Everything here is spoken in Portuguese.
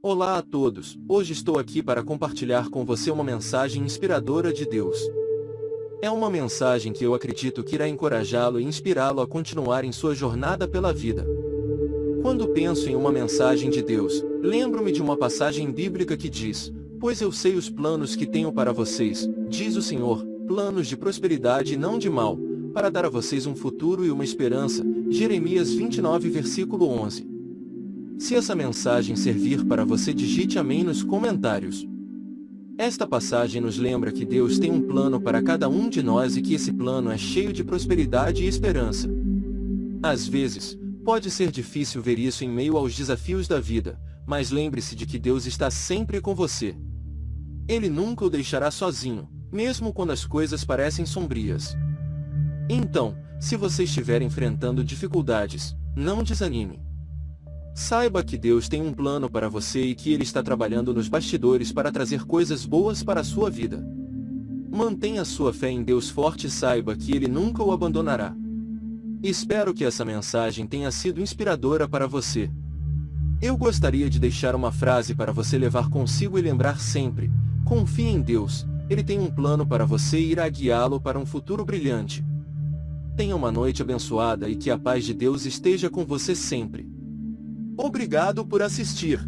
Olá a todos, hoje estou aqui para compartilhar com você uma mensagem inspiradora de Deus. É uma mensagem que eu acredito que irá encorajá-lo e inspirá-lo a continuar em sua jornada pela vida. Quando penso em uma mensagem de Deus, lembro-me de uma passagem bíblica que diz, Pois eu sei os planos que tenho para vocês, diz o Senhor, planos de prosperidade e não de mal, para dar a vocês um futuro e uma esperança. Jeremias 29 versículo 11 Se essa mensagem servir para você digite amém nos comentários. Esta passagem nos lembra que Deus tem um plano para cada um de nós e que esse plano é cheio de prosperidade e esperança. Às vezes, pode ser difícil ver isso em meio aos desafios da vida, mas lembre-se de que Deus está sempre com você. Ele nunca o deixará sozinho, mesmo quando as coisas parecem sombrias. Então, se você estiver enfrentando dificuldades, não desanime. Saiba que Deus tem um plano para você e que Ele está trabalhando nos bastidores para trazer coisas boas para a sua vida. Mantenha sua fé em Deus forte e saiba que Ele nunca o abandonará. Espero que essa mensagem tenha sido inspiradora para você. Eu gostaria de deixar uma frase para você levar consigo e lembrar sempre, confie em Deus, Ele tem um plano para você e irá guiá-lo para um futuro brilhante. Tenha uma noite abençoada e que a paz de Deus esteja com você sempre. Obrigado por assistir.